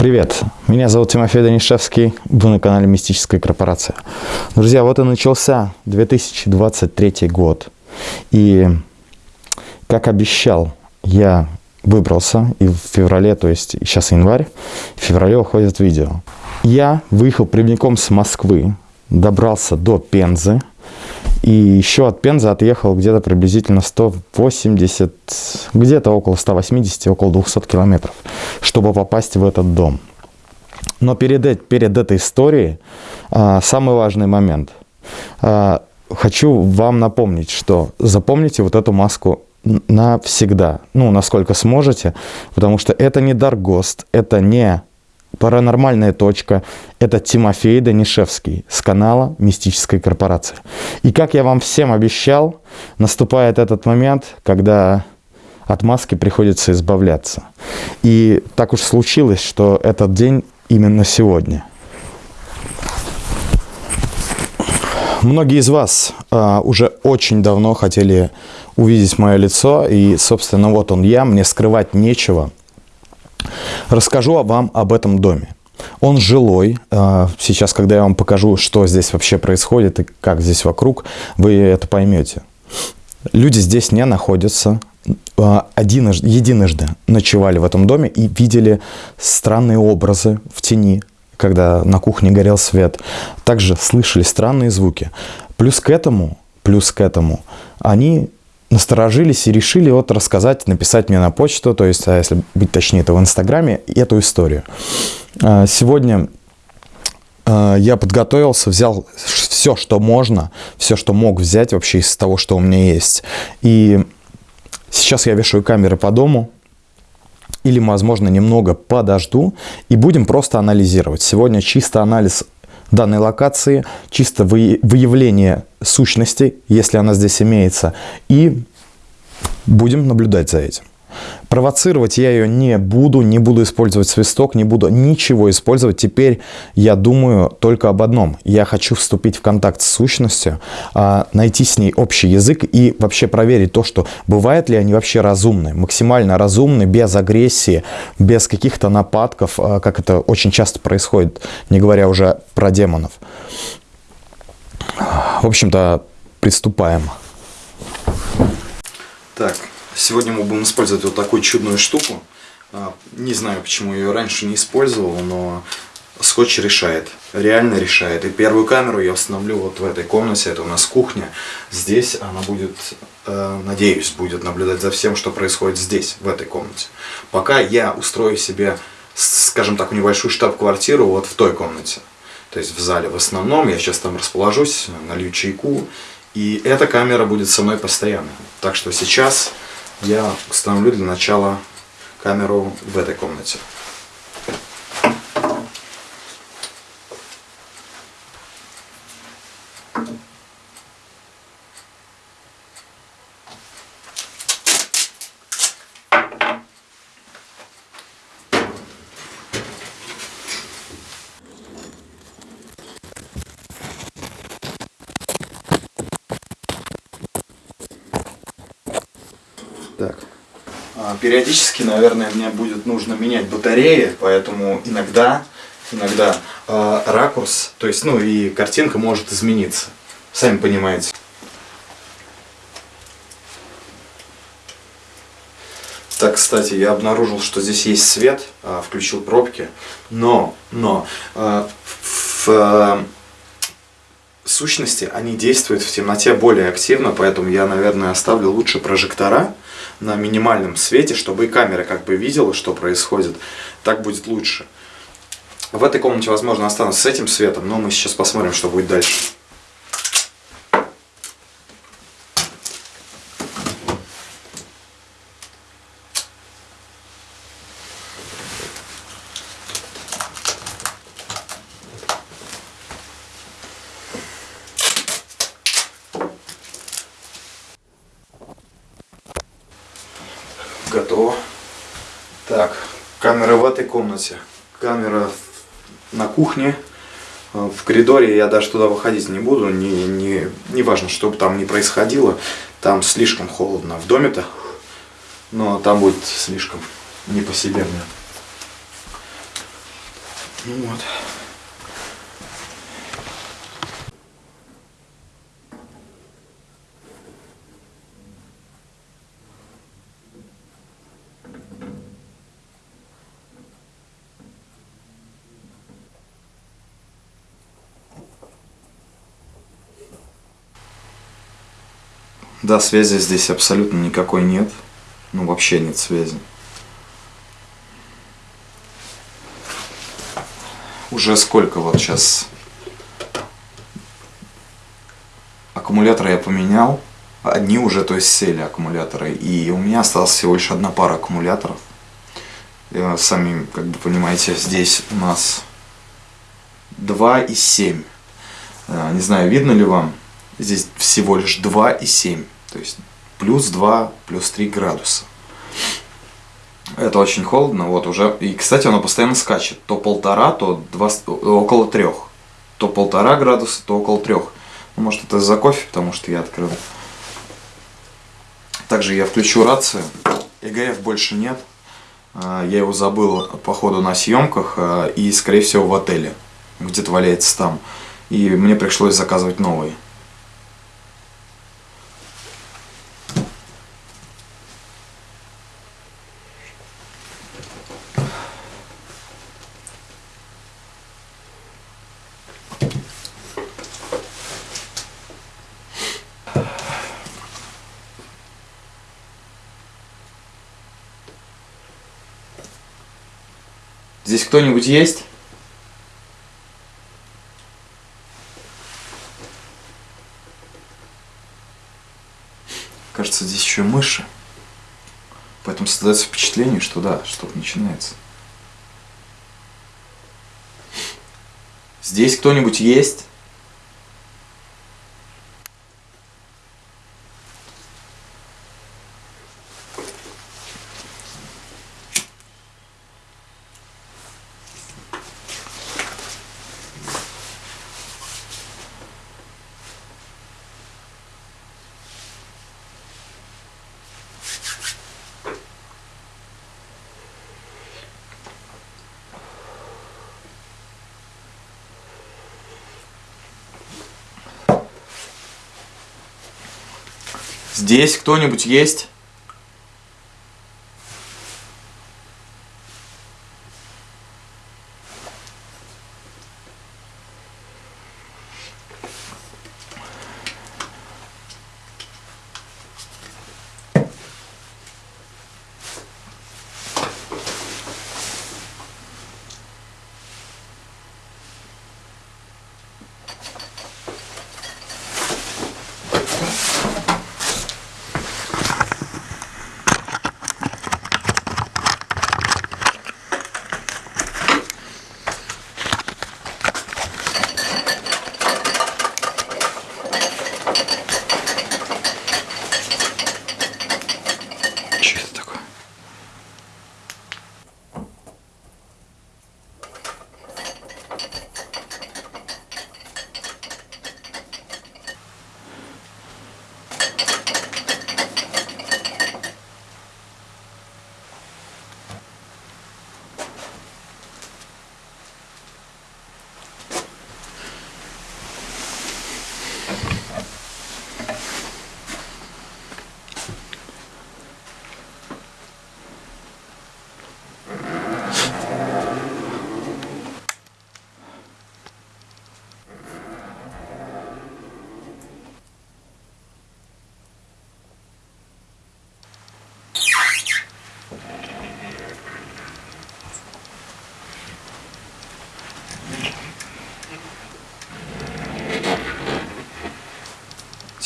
Привет, меня зовут Тимофей Данишевский, вы на канале Мистическая корпорация. Друзья, вот и начался 2023 год. И, как обещал, я выбрался, и в феврале, то есть сейчас январь, в феврале выходит видео. Я выехал прямиком с Москвы, добрался до Пензы, и еще от Пензы отъехал где-то приблизительно 180, где-то около 180, около 200 километров, чтобы попасть в этот дом. Но перед, перед этой историей а, самый важный момент. А, хочу вам напомнить, что запомните вот эту маску навсегда, ну, насколько сможете, потому что это не Даргост, это не Паранормальная точка – это Тимофей Данишевский с канала «Мистическая корпорация». И как я вам всем обещал, наступает этот момент, когда от маски приходится избавляться. И так уж случилось, что этот день именно сегодня. Многие из вас а, уже очень давно хотели увидеть мое лицо, и, собственно, вот он я, мне скрывать нечего – Расскажу вам об этом доме. Он жилой. А, сейчас, когда я вам покажу, что здесь вообще происходит и как здесь вокруг, вы это поймете. Люди здесь не находятся. А, Одиножды, единожды ночевали в этом доме и видели странные образы в тени, когда на кухне горел свет. Также слышали странные звуки. Плюс к этому, плюс к этому, они насторожились и решили вот рассказать, написать мне на почту, то есть, а если быть точнее, это в Инстаграме, эту историю. А, сегодня а, я подготовился, взял все, что можно, все, что мог взять вообще из того, что у меня есть. И сейчас я вешаю камеры по дому, или, возможно, немного подожду, и будем просто анализировать. Сегодня чисто анализ данной локации, чисто выявление сущности, если она здесь имеется, и будем наблюдать за этим. Провоцировать я ее не буду, не буду использовать свисток, не буду ничего использовать. Теперь я думаю только об одном. Я хочу вступить в контакт с сущностью, а, найти с ней общий язык и вообще проверить то, что бывают ли они вообще разумны, максимально разумны, без агрессии, без каких-то нападков, а, как это очень часто происходит, не говоря уже про демонов. В общем-то, приступаем. Так, Сегодня мы будем использовать вот такую чудную штуку. А, не знаю, почему ее раньше не использовал, но скотч решает, реально решает. И первую камеру я установлю вот в этой комнате, это у нас кухня. Здесь она будет, э, надеюсь, будет наблюдать за всем, что происходит здесь, в этой комнате. Пока я устрою себе, скажем так, небольшую штаб-квартиру вот в той комнате. То есть в зале в основном, я сейчас там расположусь, налью чайку, и эта камера будет со мной постоянно. Так что сейчас я установлю для начала камеру в этой комнате. Периодически, наверное, мне будет нужно менять батареи, поэтому иногда, иногда э, ракурс, то есть, ну и картинка может измениться. Сами понимаете. Так, кстати, я обнаружил, что здесь есть свет, э, включил пробки, но, но э, в э, сущности они действуют в темноте более активно, поэтому я, наверное, оставлю лучше прожектора, на минимальном свете, чтобы и камера как бы видела, что происходит. Так будет лучше. В этой комнате, возможно, останусь с этим светом, но мы сейчас посмотрим, что будет дальше. Готово. Так, камера в этой комнате, камера на кухне, э, в коридоре я даже туда выходить не буду, не, не, не важно, что бы там ни происходило, там слишком холодно в доме-то, но там будет слишком не по себе мне. Ну вот. Да, связи здесь абсолютно никакой нет. Ну, вообще нет связи. Уже сколько вот сейчас аккумуляторы я поменял. Одни уже, то есть, сели аккумуляторы. И у меня осталась всего лишь одна пара аккумуляторов. И, сами, как бы понимаете, здесь у нас 2 и 7. А, не знаю, видно ли вам. Всего лишь 2 и 7. То есть плюс 2, плюс 3 градуса. Это очень холодно, вот уже. И, кстати, оно постоянно скачет. То полтора, то два, около трех. То полтора градуса, то около трех. Ну, может, это из-за кофе, потому что я открыл. Также я включу рацию. ЭГФ больше нет. А, я его забыл, походу, на съемках. А, и, скорее всего, в отеле. Где-то валяется там. И мне пришлось заказывать новый. Кто-нибудь есть? Кажется, здесь еще мыши. Поэтому создается впечатление, что да, что-то начинается. Здесь кто-нибудь есть? Здесь кто-нибудь есть?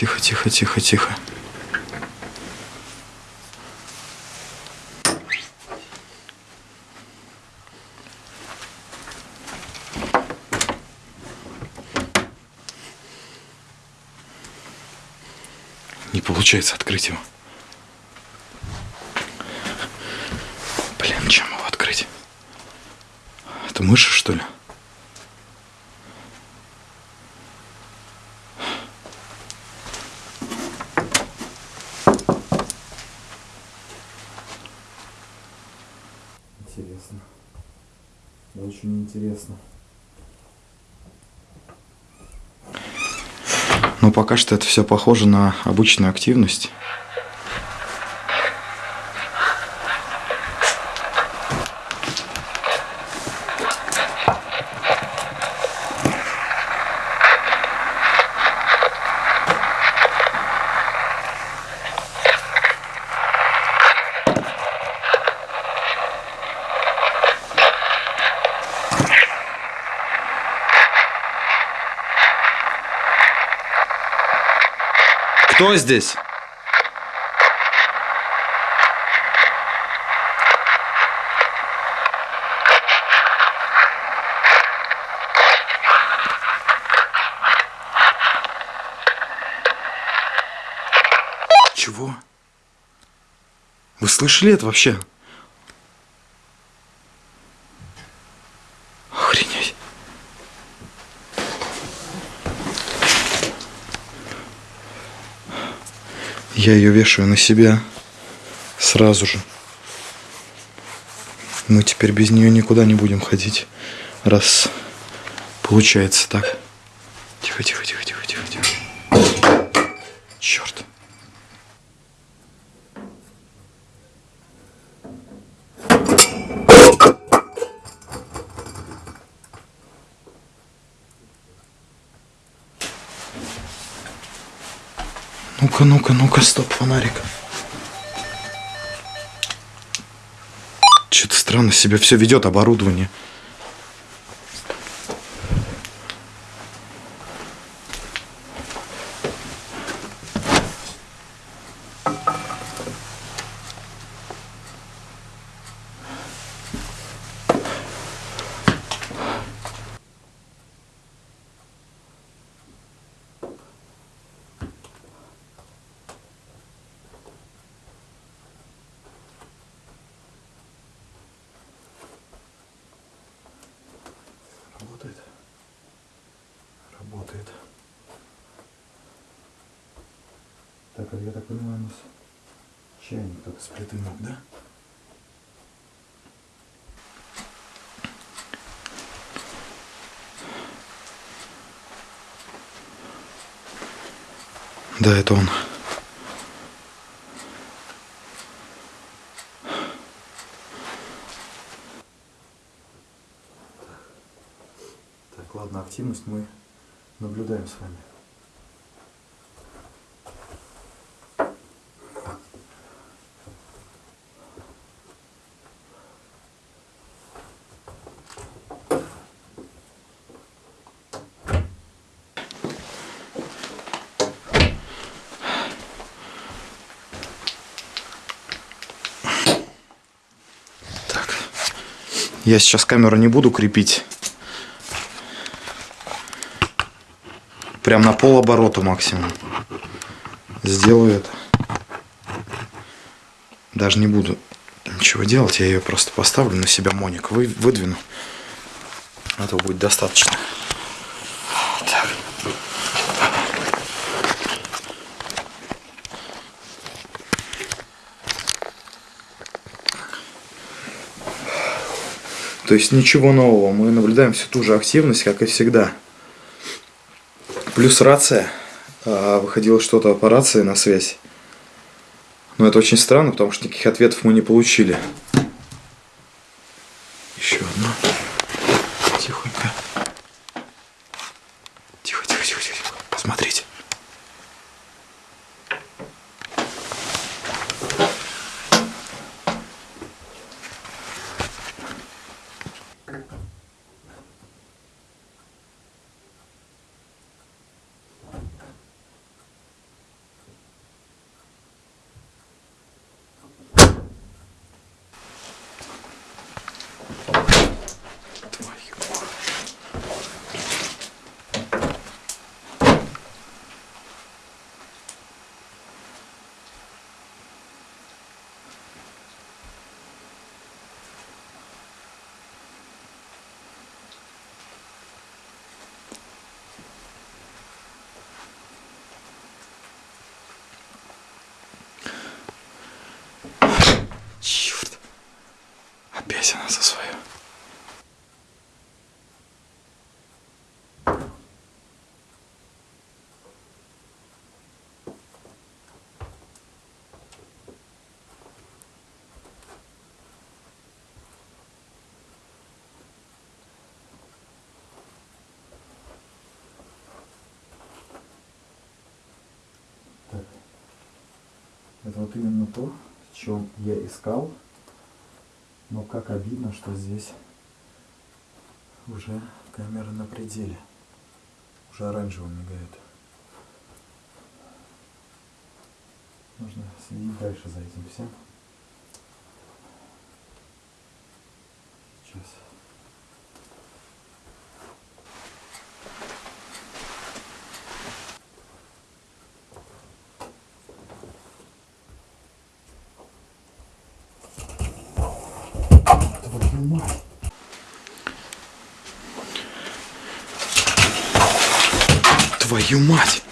Тихо, тихо, тихо, тихо. Не получается открыть его. Блин, чем его открыть? Это мыши, что ли? Но пока что это все похоже на обычную активность. Кто здесь? Чего? Вы слышали это вообще? Я ее вешаю на себя сразу же. Мы теперь без нее никуда не будем ходить, раз получается так. Тихо, тихо, тихо, тихо, тихо, тихо. Черт. Ну-ка, ну-ка, стоп, фонарик. Что-то странно себя все ведет оборудование. Работает. Работает. Так, а я так понимаю, у нас чайник только с плиты мог, да? Да, это он. Так, ладно, активность мы наблюдаем с вами. Я сейчас камеру не буду крепить. Прям на пол оборота максимум. Сделаю это. Даже не буду ничего делать, я ее просто поставлю на себя моник, вы, выдвину. Этого будет достаточно. То есть ничего нового, мы наблюдаем всю ту же активность, как и всегда. Плюс рация. А, Выходило что-то по рации на связь. Но это очень странно, потому что никаких ответов мы не получили. Еще одно. Тихонько. Тихо, тихо, тихо, тихо. Посмотрите. Твою мать. Черт. Опять она за свое. Это вот именно то, в чем я искал. Но как обидно, что здесь уже камера на пределе. Уже оранжевым мигает. Нужно следить дальше за этим всем. Сейчас. Твою мать!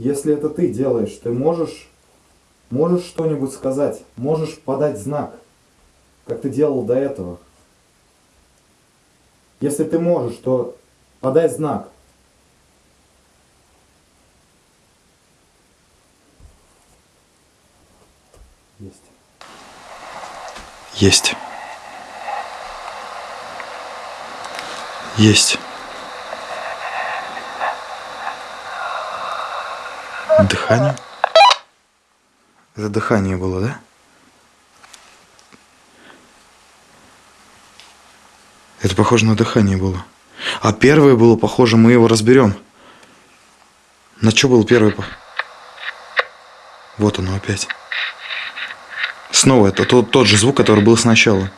Если это ты делаешь, ты можешь, можешь что-нибудь сказать, можешь подать знак, как ты делал до этого. Если ты можешь, то подай знак. Есть. Есть. Есть. Дыхание? Это дыхание было, да? Это похоже на дыхание было. А первое было похоже, мы его разберем. На что был первый? по- Вот оно опять. Снова это тот, тот же звук, который был сначала.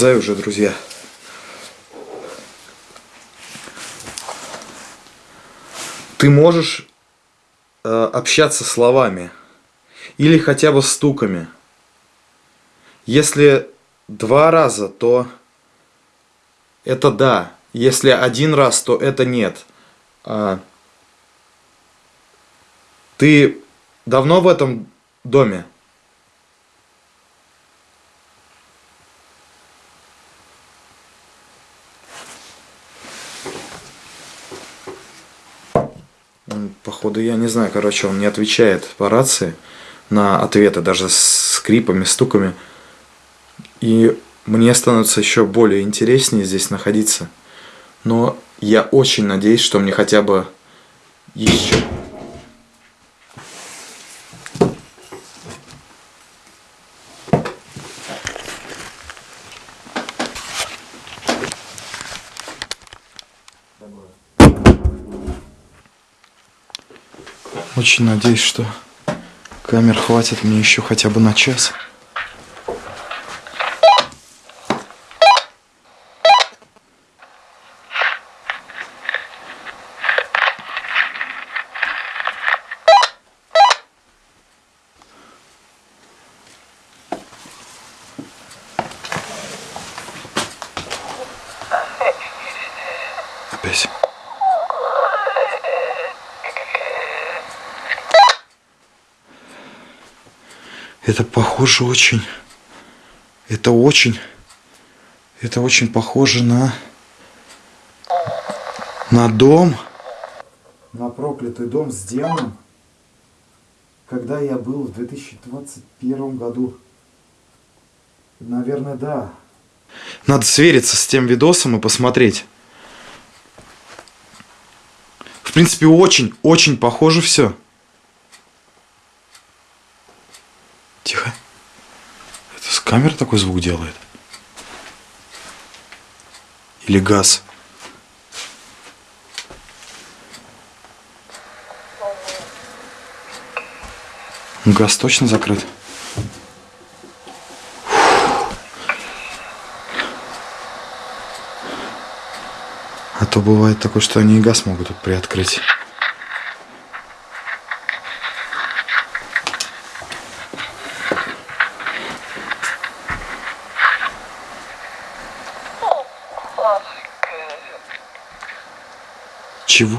Замерзаю уже, друзья. Ты можешь э, общаться словами или хотя бы стуками. Если два раза, то это да. Если один раз, то это нет. А, ты давно в этом доме? Походу, я не знаю, короче, он не отвечает по рации на ответы, даже с скрипами, стуками. И мне становится еще более интереснее здесь находиться. Но я очень надеюсь, что мне хотя бы еще... Очень надеюсь, что камер хватит мне еще хотя бы на час. Опять. Это похоже очень. Это очень. Это очень похоже на. На дом. На проклятый дом с демоном. Когда я был в 2021 году. Наверное, да. Надо свериться с тем видосом и посмотреть. В принципе, очень, очень похоже все. камера такой звук делает? Или газ? Газ точно закрыт? А то бывает такое, что они и газ могут тут приоткрыть. Чего?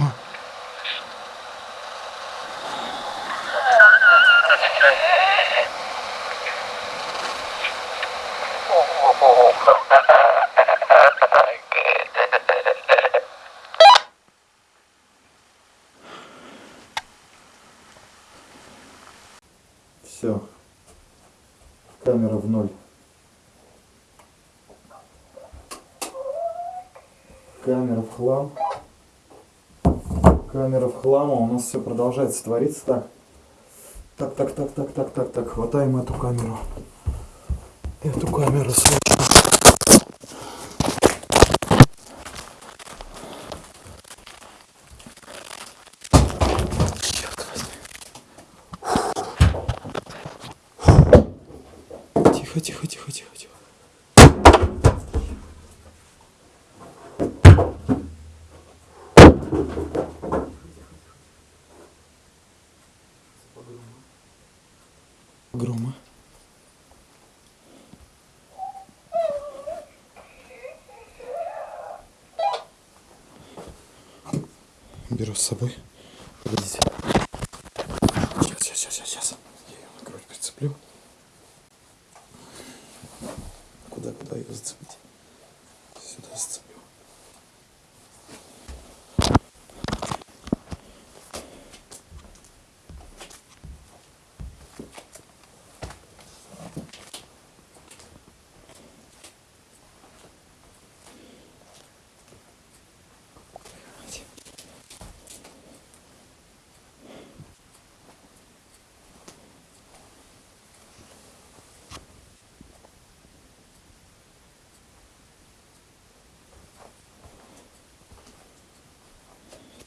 Все. Камера в ноль. Камера в хлам. Камера в хлам, а у нас все продолжается твориться так. Так, так, так, так, так, так, так, хватаем эту камеру. Эту камеру срочно. Черт возьми. Тихо, тихо, тихо, тихо, тихо. Грома. Беру с собой. Погодите. Сейчас, сейчас, сейчас, сейчас. Я ее на грудь прицеплю. Куда, куда ее зацепить? Сюда зацеплю.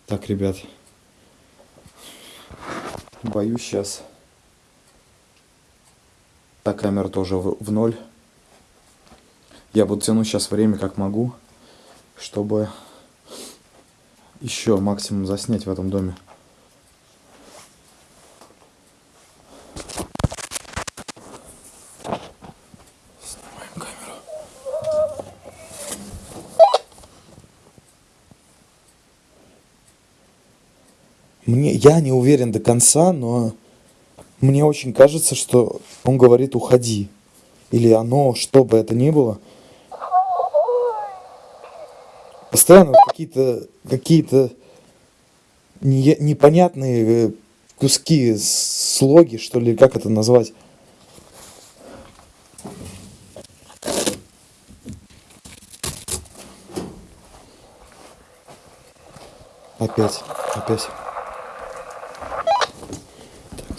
Так, ребят. Боюсь сейчас. Та камера тоже в, в ноль. Я буду тянуть сейчас время как могу, чтобы еще максимум заснять в этом доме. Я не уверен до конца, но мне очень кажется, что он говорит уходи. Или оно, что бы это ни было. Постоянно какие-то какие-то не- непонятные э, куски, слоги, что ли, как это назвать. Опять, опять.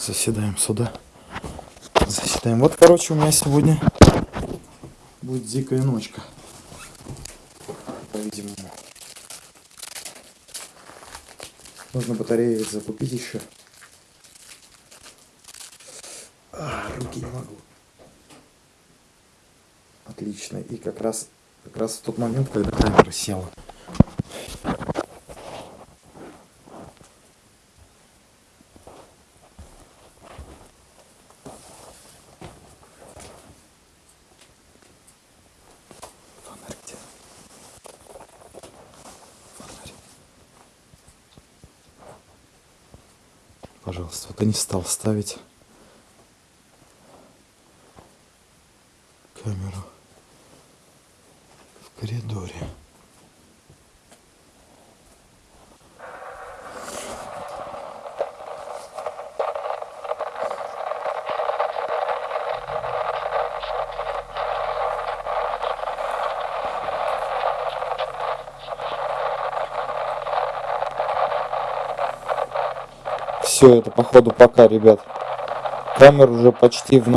Заседаем сюда. Заседаем. Вот, короче, у меня сегодня будет дикая ночка. По-видимому. Нужно батареи закупить еще. А, руки не могу. Отлично. И как раз, как раз в тот момент, когда камера села. Пожалуйста, вот я не стал ставить камеру в коридоре. Все, это походу пока, ребят. Камера уже почти в